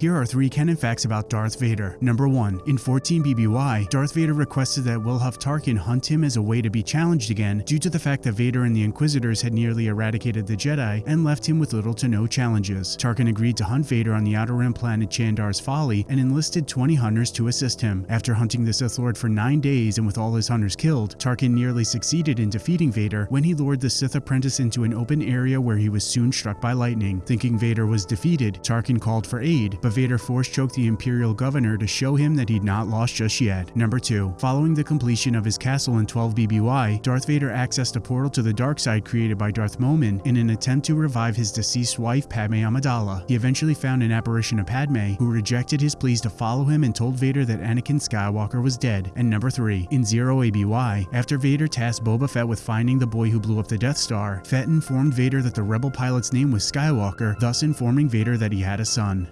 Here are three canon facts about Darth Vader. Number 1. In 14 BBY, Darth Vader requested that Wilhuff Tarkin hunt him as a way to be challenged again due to the fact that Vader and the Inquisitors had nearly eradicated the Jedi and left him with little to no challenges. Tarkin agreed to hunt Vader on the Outer Rim planet Chandar's Folly and enlisted 20 hunters to assist him. After hunting the Sith Lord for 9 days and with all his hunters killed, Tarkin nearly succeeded in defeating Vader when he lured the Sith apprentice into an open area where he was soon struck by lightning. Thinking Vader was defeated, Tarkin called for aid, but Vader force choked the Imperial governor to show him that he'd not lost just yet. Number 2. Following the completion of his castle in 12 BBY, Darth Vader accessed a portal to the dark side created by Darth Momin in an attempt to revive his deceased wife Padme Amidala. He eventually found an apparition of Padme, who rejected his pleas to follow him and told Vader that Anakin Skywalker was dead. And number 3. In 0 ABY, after Vader tasked Boba Fett with finding the boy who blew up the Death Star, Fett informed Vader that the rebel pilot's name was Skywalker, thus informing Vader that he had a son.